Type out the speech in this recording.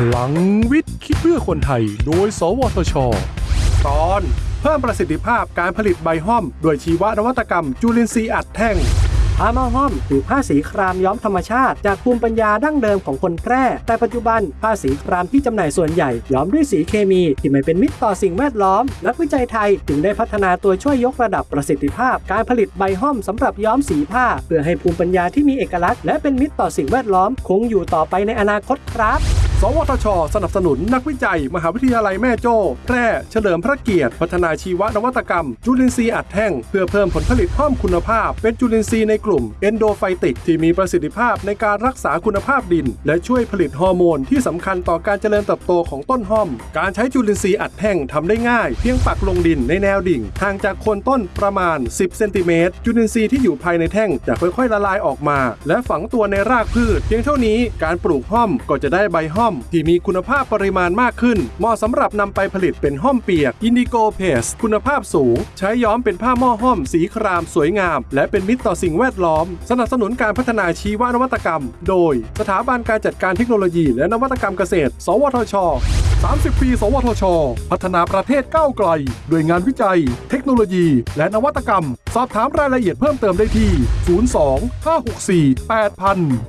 พลังวิทย์คิดเพื่อคนไทย โดย สวทช ตอนเพิ่มประสิทธิภาพการผลิตใบห้อมโดยชีวนวัตกรรม จุลินทรีย์อัดแท่ง ผ้าม้อห้อมหรือผ้าสีครามย้อมธรรมชาติ จากภูมิปัญญาดั้งเดิมของคนแพร่ แต่ปัจจุบันผ้าสีครามที่จำหน่ายส่วนใหญ่ย้อมด้วยสีเคมีที่ไม่เป็นมิตรต่อสิ่งแวดล้อม นักวิจัยไทยจึงได้พัฒนาตัวช่วยยกระดับประสิทธิภาพ การผลิตใบห้อมสำหรับย้อมสีผ้า เพื่อให้ภูมิปัญญาที่มีเอกลักษณ์และเป็นมิตรต่อสิ่งแวดล้อม คงอยู่ต่อไปในอนาคตครับ สวทช สนับสนุนนักวิจัย มหาวิทยาลัยแม่โจ้แพร่เฉลิมพระเกียรติ พัฒนาชีวนวัตกรรม จุลินทรีย์อัดแท่ง เพื่อเพิ่มผลผลิตเพิ่มคุณภาพ เป็นจุลินทรีย์ในกลุ่ม endophytic ที่มีประสิทธิภาพในการรักษาคุณภาพดิน และช่วยผลิตฮอร์โมนที่สำคัญต่อการเจริญเติบโตของต้นห้อม การใช้จุลินทรีย์อัดแท่งทำได้ง่าย เพียงปักลงดินในแนวดิ่งห่างจากโคนต้นประมาณ 10 เซนติเมตรจุลินทรีย์ที่อยู่ภายในแท่งจะค่อยๆละลายออกมา และฝังตัวในรากพืช เพียงเท่านี้การปลูกห้อมก็จะได้ใบห้อมที่มีคุณภาพปริมาณมากขึ้น เหมาะสำหรับนำไปผลิตเป็นห้อมเปียก indigo paste คุณภาพสูง ใช้ย้อมเป็นผ้าหม้อห้อม สีครามสวยงาม และเป็นมิตรต่อสิ่งแวดล้อม สนับสนุนการพัฒนาชีวนวัตกรรม โดย สถาบันการจัดการเทคโนโลยี และนวัตกรรมเกษตร สวทช 30 ปี สวทช พัฒนาประเทศก้าวไกล ด้วยงานวิจัย เทคโนโลยี และนวัตกรรม สอบถามรายละเอียดเพิ่มเติมได้ที่ 02 564 8000